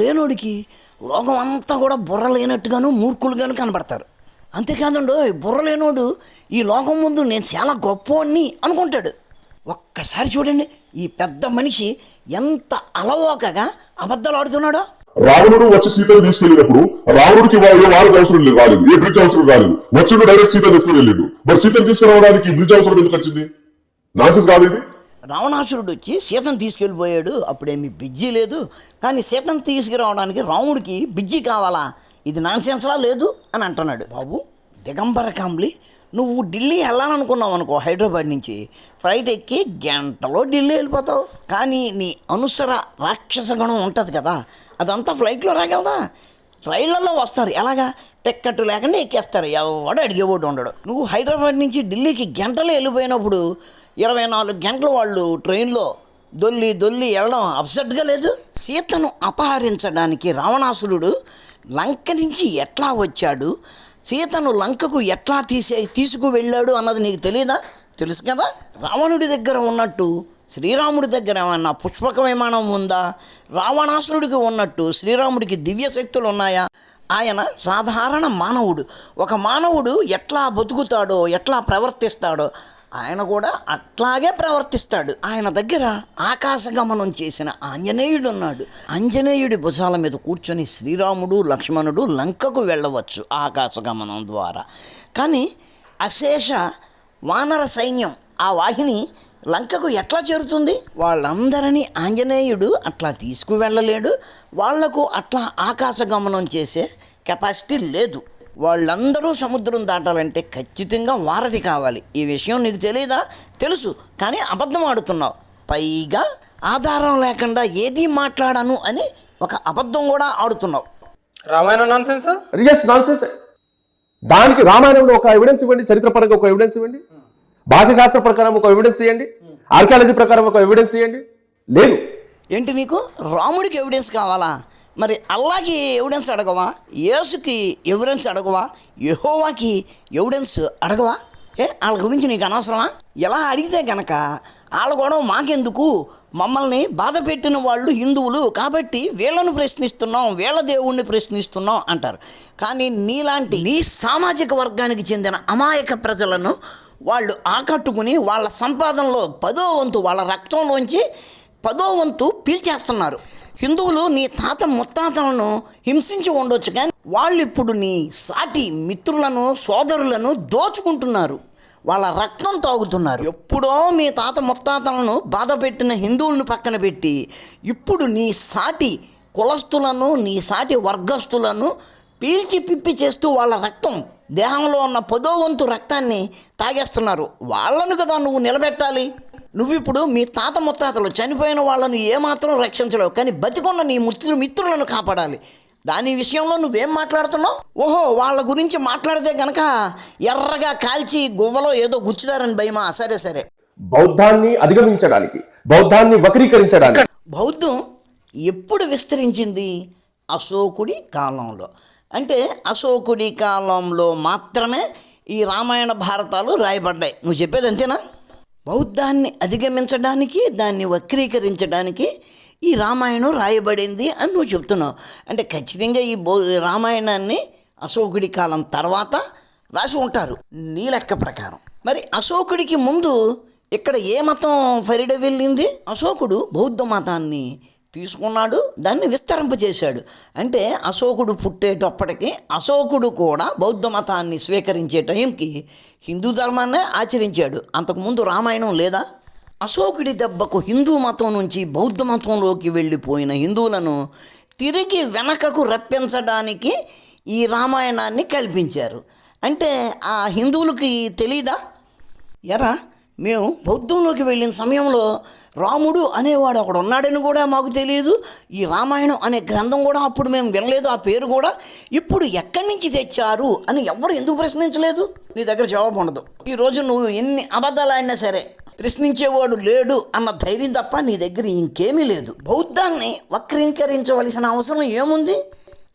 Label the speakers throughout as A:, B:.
A: లేనోడికి లోకం అంతా కూడా బుర్ర లేనట్టుగాను మూర్ఖులుగాను కనబడతారు. అంతేకాదండు బుర్ర లేనోడు ఈ లోకం ముందు నేను చాలా గొప్పవాడిని అనుకుంటాడు. ఒక్కసారి చూడండి ఈ పెద్ద మనిషి ఎంత అలవోకగా అబద్ధాలు ఆడుతున్నాడో
B: రావణుడు వచ్చి సీతను తీసుకెళ్ళినప్పుడు రావణుడికి వారికి అవసరం లేదు రాలేదు. ఏ బ్రిడ్జ్ అవసరం రాలేదు. వచ్చిండు డైరెక్ట్ సీతను తీసుకుని వెళ్ళిండు. మరి సీతను తీసుకురావడానికి బ్రిడ్జ్ అవసరం ఎందుకు వచ్చింది? నాన్సెన్స్ కాదు ఇది.
A: రావణాసురుడు వచ్చి సీతను తీసుకెళ్ళిపోయాడు. అప్పుడేమి బిజ్జీ లేదు. కానీ సీతను తీసుకురావడానికి రాముడికి బిజ్జీ కావాలా? ఇది నాన్సెన్స్లా లేదు అని అంటున్నాడు. బాబు దిగంబర కాంబ్లీ నువ్వు ఢిల్లీ వెళ్ళాలనుకున్నావు అనుకో హైదరాబాద్ నుంచి. ఫ్లైట్ ఎక్కి గంటలో ఢిల్లీ వెళ్ళిపోతావు. కానీ నీ అనుసర రాక్షస గుణం ఉంటుంది కదా అదంతా ఫ్లైట్లో రాగలదా? ట్రైన్లలో వస్తారు. ఎలాగా? టిక్కెట్ లేకుండా ఎక్కేస్తారు. ఎవడు అడిగేవాడు ఉండడు. నువ్వు హైదరాబాద్ నుంచి ఢిల్లీకి గంటలో వెళ్ళిపోయినప్పుడు ఇరవై నాలుగు గంటలు వాళ్ళు ట్రైన్లో దొల్లి దొల్లి వెళ్ళడం అప్సెట్గా లేదు? సీతను అపహరించడానికి రావణాసురుడు లంక నుంచి ఎట్లా వచ్చాడు? సీతను లంకకు ఎట్లా తీసే తీసుకువెళ్ళాడు అన్నది నీకు తెలియదా తెలుసు కదా? రావణుడి దగ్గర ఉన్నట్టు శ్రీరాముడి దగ్గర ఏమన్నా పుష్పక విమానం ఉందా? రావణాసురుడికి ఉన్నట్టు శ్రీరాముడికి దివ్య శక్తులు ఉన్నాయా? ఆయన సాధారణ మానవుడు. ఒక మానవుడు ఎట్లా బతుకుతాడో ఎట్లా ప్రవర్తిస్తాడో ఆయన కూడా అట్లాగే ప్రవర్తిస్తాడు. ఆయన దగ్గర ఆకాశగమనం చేసిన ఆంజనేయుడు ఉన్నాడు ఆంజనేయుడి భుజాల మీద కూర్చొని శ్రీరాముడు లక్ష్మణుడు లంకకు వెళ్ళవచ్చు ఆకాశగమనం ద్వారా. కానీ అశేష వానర సైన్యం ఆ వాహిని లంకకు ఎట్లా చేరుతుంది? వాళ్ళందరినీ ఆంజనేయుడు అట్లా తీసుకువెళ్ళలేడు. వాళ్ళకు అట్లా ఆకాశగమనం చేసే కెపాసిటీ లేదు. వాళ్ళందరూ సముద్రం దాటాలంటే ఖచ్చితంగా వారధి కావాలి. ఈ విషయం నీకు తెలియదా తెలుసు. కానీ అబద్ధం ఆడుతున్నావు. పైగా ఆధారం లేకుండా ఏది మాట్లాడాను అని ఒక అబద్ధం కూడా ఆడుతున్నావు.
C: రామాయణం
D: ఎస్ నాన్సెన్స్ దానికి రామాయణంలో ఒక ఎవిడెన్స్ ఇవ్వండి చరిత్రపరంగా ఒక ఎవిడెన్స్ ఇవ్వండి భాష శాస్త్ర ప్రకారం ఒక ఎవిడెన్స్ ఇవ్వండి ఆర్కియాలజీ ప్రకారం ఒక ఎవిడెన్స్ ఇవ్వండి. లేదు.
A: ఏంటి నీకు? రాముడికి ఎవిడెన్స్ కావాలా? మరి అల్లాకి ఎవిడెన్స్ అడగవా? యేసుకి ఎవిడెన్స్ అడగవా? యహోవాకి ఎవిడెన్స్ అడగవా? ఏ వాళ్ళ గురించి నీకు అనవసరమా? ఎలా అడిగితే గనక వాళ్ళ గొడవ మాకెందుకు? మమ్మల్ని బాధ పెట్టిన వాళ్ళు హిందువులు కాబట్టి వీళ్ళను ప్రశ్నిస్తున్నాం వీళ్ళ దేవుణ్ణి ప్రశ్నిస్తున్నాం అంటారు. కానీ నీలాంటి నీ సామాజిక వర్గానికి చెందిన అమాయక ప్రజలను వాళ్ళు ఆకట్టుకుని వాళ్ళ సంపాదనలో పదో వంతు వాళ్ళ రక్తంలోంచి పదో వంతు పీల్చేస్తున్నారు. హిందువులు నీ తాత ముత్తాతలను హింసించి ఉండొచ్చు కానీ వాళ్ళు ఇప్పుడు నీ సాటి మిత్రులను సోదరులను దోచుకుంటున్నారు. వాళ్ళ రక్తం తాగుతున్నారు. ఎప్పుడో మీ తాత ముత్తాతలను బాధ పెట్టిన హిందువులను పక్కన పెట్టి ఇప్పుడు నీ సాటి కులస్తులను నీ సాటి వర్గస్తులను పీల్చి పిప్పి చేస్తూ వాళ్ళ రక్తం దేహంలో ఉన్న పదో వంతు రక్తాన్ని తాగేస్తున్నారు. వాళ్ళను కదా నువ్వు నిలబెట్టాలి? నువ్వు ఇప్పుడు మీ తాత ముత్తాతలు చనిపోయిన వాళ్ళను ఏమాత్రం రక్షించలేవు కానీ బతికున్న నీ మిత్రు మిత్రులను కాపాడాలి. దాని విషయంలో నువ్వేం మాట్లాడుతున్నావు? ఓహో వాళ్ళ గురించి మాట్లాడితే గనక ఎర్రగా కాల్చి గువ్వలో ఏదో గుచ్చుతారని భయమా? సరే సరే.
D: బౌద్ధాన్ని అధిగమించడానికి బౌద్ధాన్ని వక్రీకరించడానికి.
A: బౌద్ధం ఎప్పుడు విస్తరించింది? అశోకుడి కాలంలో. అంటే అశోకుడి కాలంలో మాత్రమే ఈ రామాయణ భారతాలు రాయబడ్డాయి. నువ్వు చెప్పేది అంతేనా? బౌద్ధాన్ని అధిగమించడానికి దాన్ని వక్రీకరించడానికి ఈ రామాయణం రాయబడింది అని నువ్వు చెప్తున్నావు. అంటే ఖచ్చితంగా ఈ బౌ రామాయణాన్ని అశోకుడి కాలం తర్వాత రాసి ఉంటారు. నీ లెక్క ప్రకారం. మరి అశోకుడికి ముందు ఇక్కడ ఏ మతం ఫరిడ వెళ్ళింది? అశోకుడు బౌద్ధ మతాన్ని తీసుకున్నాడు దాన్ని విస్తరింపజేశాడు. అంటే అశోకుడు పుట్టేటప్పటికి అశోకుడు కూడా బౌద్ధ మతాన్ని స్వీకరించే టైంకి హిందూ ధర్మాన్నే ఆచరించాడు. అంతకుముందు రామాయణం లేదా? అశోకుడి దెబ్బకు హిందూ మతం నుంచి బౌద్ధ మతంలోకి వెళ్ళిపోయిన హిందువులను తిరిగి వెనకకు రప్పించడానికి ఈ రామాయణాన్ని కల్పించారు. అంటే ఆ హిందువులకి తెలీదా? ఎరా మేము బౌద్ధంలోకి వెళ్ళిన సమయంలో రాముడు అనేవాడు అక్కడ ఉన్నాడని కూడా మాకు తెలియదు. ఈ రామాయణం అనే గ్రంథం కూడా అప్పుడు మేము వినలేదు. ఆ పేరు కూడా ఇప్పుడు ఎక్కడి నుంచి తెచ్చారు అని ఎవరు ఎందుకు ప్రశ్నించలేదు? నీ దగ్గర జవాబు ఉండదు. ఈరోజు నువ్వు ఎన్ని అబద్ధాలు అయినా సరే ప్రశ్నించేవాడు లేడు అన్న ధైర్యం తప్ప నీ దగ్గర ఇంకేమీ లేదు. బౌద్ధాన్ని వక్రీకరించవలసిన అవసరం ఏముంది?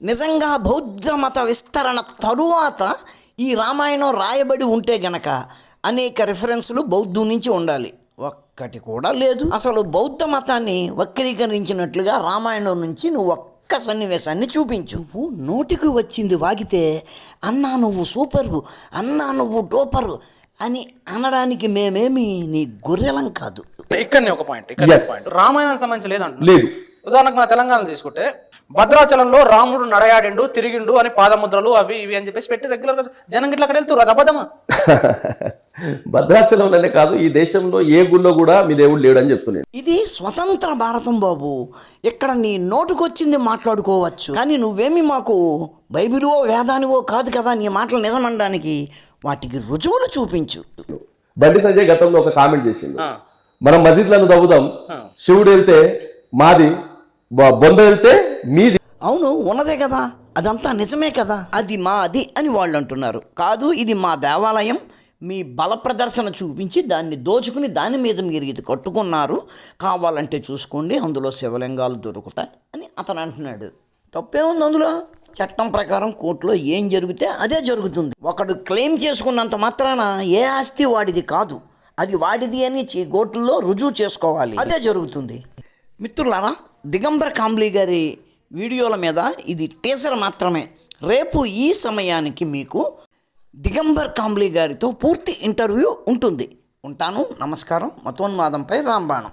A: నిజంగా బౌద్ధ మత విస్తరణ తరువాత ఈ రామాయణం రాయబడి ఉంటే గనక అనేక రిఫరెన్సులు బౌద్ధం నుంచి ఉండాలి. ఒక్కటి కూడా లేదు. అసలు బౌద్ధ మతాన్ని వక్రీకరించినట్లుగా రామాయణం నుంచి నువ్వు ఒక్క సన్నివేశాన్ని చూపించు. నువ్వు నోటికి వచ్చింది వాగితే అన్నా నువ్వు సూపరు అన్నా నువ్వు డోపరు అని అనడానికి మేమేమి నీ గొర్రెలం కాదు.
C: ఇక్కడనే ఒక పాయింట్ ఇక్కడ. పాయింట్ రామాయణం సంబంధించి లేదంట
D: లేదు.
C: ఉదాహరణకు మన తెలంగాణ తీసుకుంటే భద్రాచలంలో రాముడు నడయాడిండు తిరిగిండు అని పాదముద్రలు అవి ఇవి అని చెప్పేసి పెట్టి రెగ్యులర్గా జనం గిట్ల అక్కడ వెళ్తారు అది అబద్ధమా?
D: భద్రాచలంలోనే కాదు ఈ దేశంలో ఏ గుళ్ళో కూడా మీ దేవుడు లేడని చెప్తున్నాను
A: ఇది స్వతంత్ర భారతం బాబు. ఇక్కడ నీ నోటుకొచ్చింది మాట్లాడుకోవచ్చు. కానీ నువ్వేమి మాకు బైబిలువో వేదానివో కాదు కదా నీ మాటలు నిజమనడానికి వాటికి రుజువులు చూపించు.
D: బండి సంజయ్ గతంలో ఒక కామెంట్ చేసిండు.
C: ఆ.
D: మనం మసీద్లను తవ్వుదాం శివుడు వెళ్తే మాది బ- బొంద వెళ్తే మీది.
A: అవును ఉన్నదే కదా. అదంతా నిజమే కదా. అది మా అది అని వాళ్ళు అంటున్నారు. కాదు ఇది మా దేవాలయం మీ బల ప్రదర్శన చూపించి దాన్ని దోచుకుని దాని మీద మీరు ఇది కట్టుకున్నారు కావాలంటే చూసుకోండి అందులో శివలింగాలు దొరుకుతాయి అని అతను అంటున్నాడు. తప్పేముంది అందులో? చట్టం ప్రకారం కోర్టులో ఏం జరిగితే అదే జరుగుతుంది. ఒకడు క్లెయిమ్ చేసుకున్నంత మాత్రాన ఏ ఆస్తి వాడిది కాదు. అది వాడిది అని చే- కోర్టులో రుజువు చేసుకోవాలి. అదే జరుగుతుంది. మిత్రులారా దిగంబర కాంబ్లీ గారి వీడియోల మీద ఇది టీసర్ మాత్రమే. రేపు ఈ సమయానికి మీకు దిగంబర్ కాంబ్లీ గారితో పూర్తి ఇంటర్వ్యూ ఉంటుంది. ఉంటాను. నమస్కారం. మతోన్మాదంపై రాంబాణం.